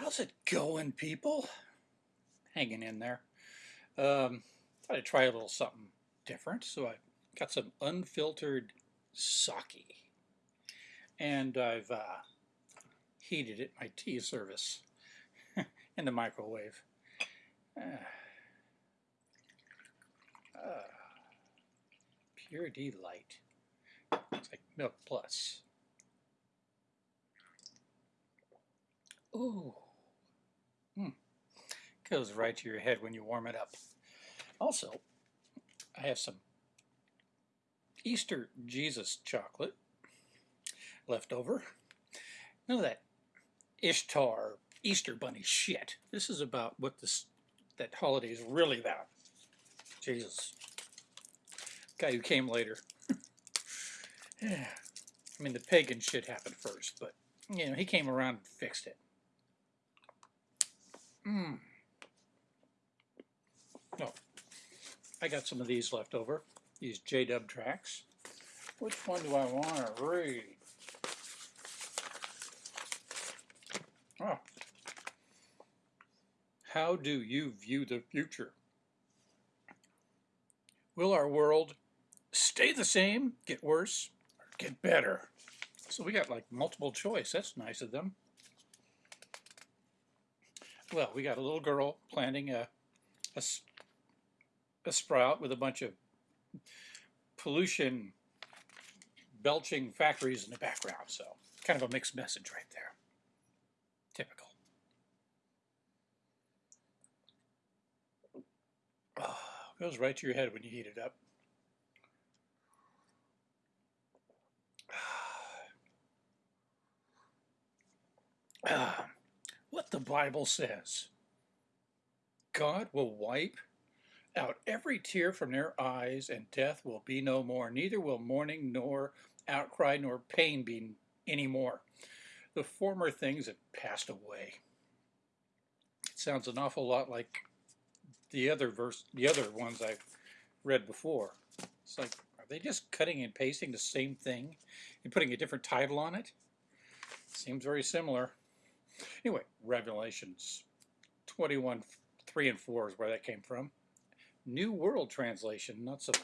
How's it going, people? Hanging in there. Um, thought I'd try a little something different, so I got some unfiltered sake, and I've uh, heated it, my tea service, in the microwave. Uh, uh, pure delight. It's like milk plus. Ooh. Goes right to your head when you warm it up. Also, I have some Easter Jesus chocolate left over. None of that Ishtar Easter bunny shit. This is about what this that holiday is really about. Jesus. Guy who came later. yeah. I mean, the pagan shit happened first, but, you know, he came around and fixed it. Mmm. Oh, I got some of these left over, these J-Dub tracks. Which one do I want to read? Oh. How do you view the future? Will our world stay the same, get worse, or get better? So we got like multiple choice. That's nice of them. Well, we got a little girl planting a, a, a sprout with a bunch of pollution belching factories in the background. So kind of a mixed message right there. Typical. Oh, goes right to your head when you heat it up. Ah what the Bible says. God will wipe out every tear from their eyes, and death will be no more. Neither will mourning, nor outcry, nor pain be any more. The former things have passed away. It sounds an awful lot like the other verse, the other ones I've read before. It's like, are they just cutting and pasting the same thing and putting a different title on it? Seems very similar. Anyway, Revelations 21, 3 and 4 is where that came from. New World Translation, not some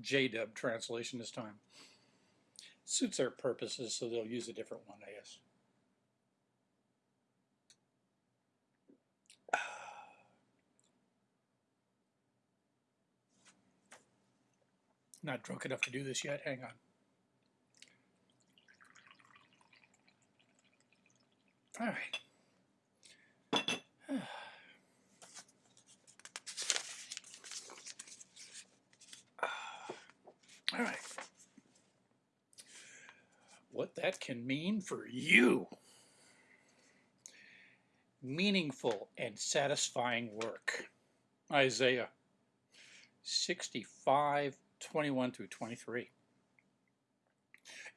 J-Dub translation this time. Suits their purposes, so they'll use a different one, I guess. Not drunk enough to do this yet. Hang on. All right. All right. What that can mean for you. Meaningful and satisfying work. Isaiah 65, 21 through 23.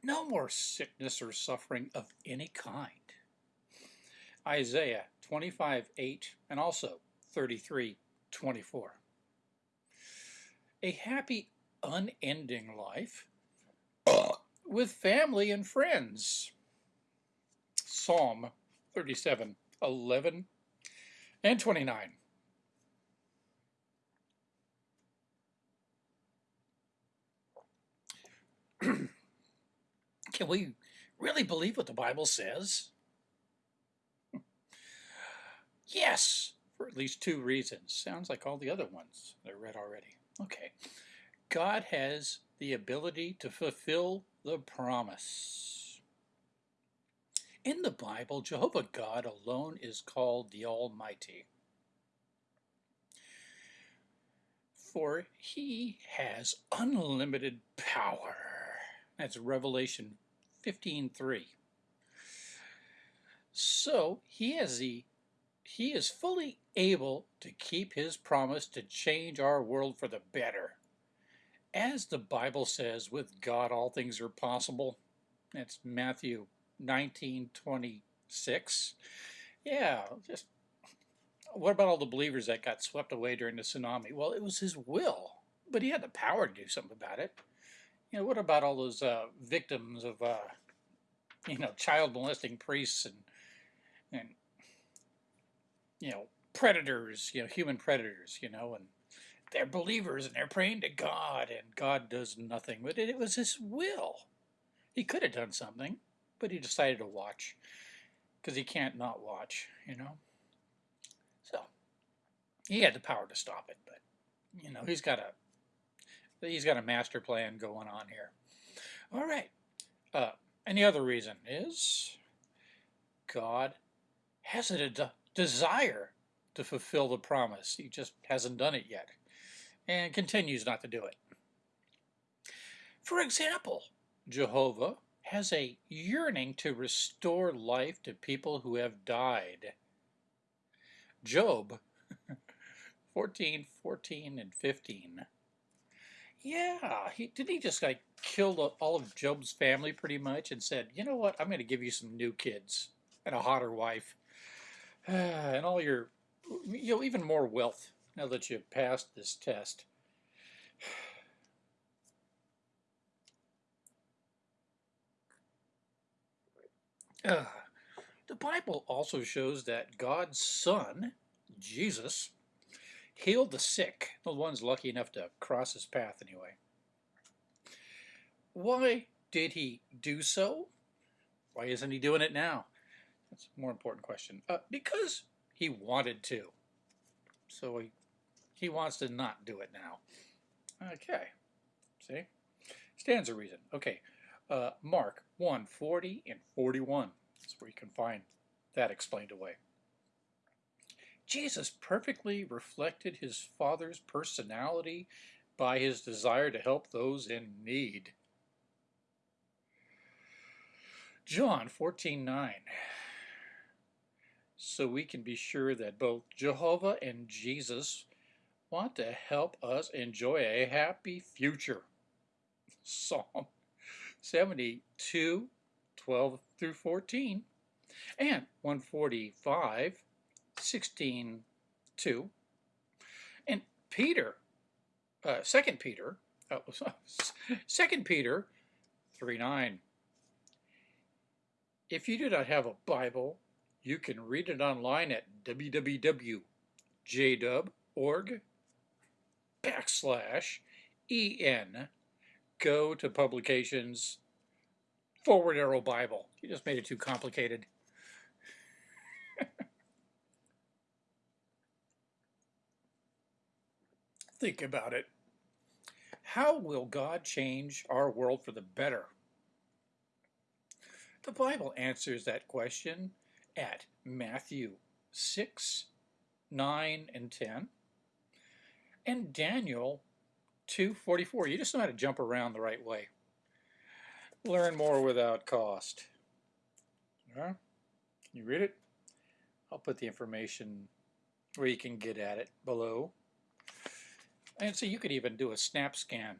No more sickness or suffering of any kind Isaiah 25, 8, and also 33, 24. A happy, unending life with family and friends. Psalm 37, 11, and 29. Can we really believe what the Bible says? Yes, for at least two reasons. Sounds like all the other ones I read already. Okay. God has the ability to fulfill the promise. In the Bible, Jehovah God alone is called the Almighty. For he has unlimited power. That's Revelation 15.3. So he has the he is fully able to keep his promise to change our world for the better. As the Bible says, with God all things are possible. That's Matthew 19, 26. Yeah, just what about all the believers that got swept away during the tsunami? Well, it was his will, but he had the power to do something about it. You know, what about all those uh, victims of, uh, you know, child molesting priests and, and you know, predators, you know, human predators, you know, and they're believers and they're praying to God and God does nothing. But it, it was his will. He could have done something, but he decided to watch because he can't not watch, you know. So he had the power to stop it, but you know, he's got a he's got a master plan going on here. All right. Uh, other reason is God has a de desire to fulfill the promise. He just hasn't done it yet and continues not to do it. For example, Jehovah has a yearning to restore life to people who have died. Job 14, 14, and 15. Yeah, he, didn't he just like kill all of Job's family pretty much and said, you know what, I'm going to give you some new kids and a hotter wife and all your, you know, even more wealth now that you've passed this test. Uh, the Bible also shows that God's Son, Jesus, healed the sick, the ones lucky enough to cross his path anyway. Why did he do so? Why isn't he doing it now? That's a more important question. Uh, because he wanted to. So he, he wants to not do it now. Okay. See? Stands a reason. Okay. Uh, Mark 1, 40 and 41. That's where you can find that explained away. Jesus perfectly reflected his Father's personality by his desire to help those in need. John 14, 9. So we can be sure that both Jehovah and Jesus want to help us enjoy a happy future. Psalm 72, 12 through 14, and 145, 16, 2. And Peter, uh, 2 Peter, uh, 2 Peter 3, 9. If you do not have a Bible, you can read it online at www.jdub.org backslash en go to publications forward arrow Bible. You just made it too complicated. Think about it. How will God change our world for the better? The Bible answers that question at Matthew 6, 9, and 10, and Daniel 2.44. You just know how to jump around the right way. Learn more without cost. Can you read it? I'll put the information where you can get at it below. And so you could even do a snap scan.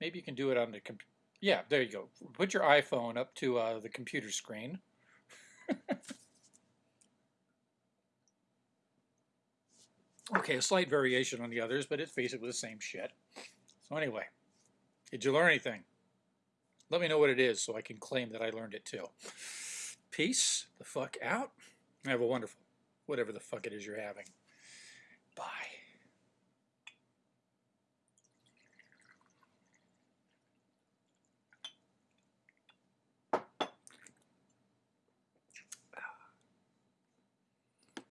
Maybe you can do it on the computer. Yeah, there you go. Put your iPhone up to uh, the computer screen. okay, a slight variation on the others, but it's basically the same shit. So anyway, did you learn anything? Let me know what it is so I can claim that I learned it too. Peace the fuck out. Have a wonderful, whatever the fuck it is you're having.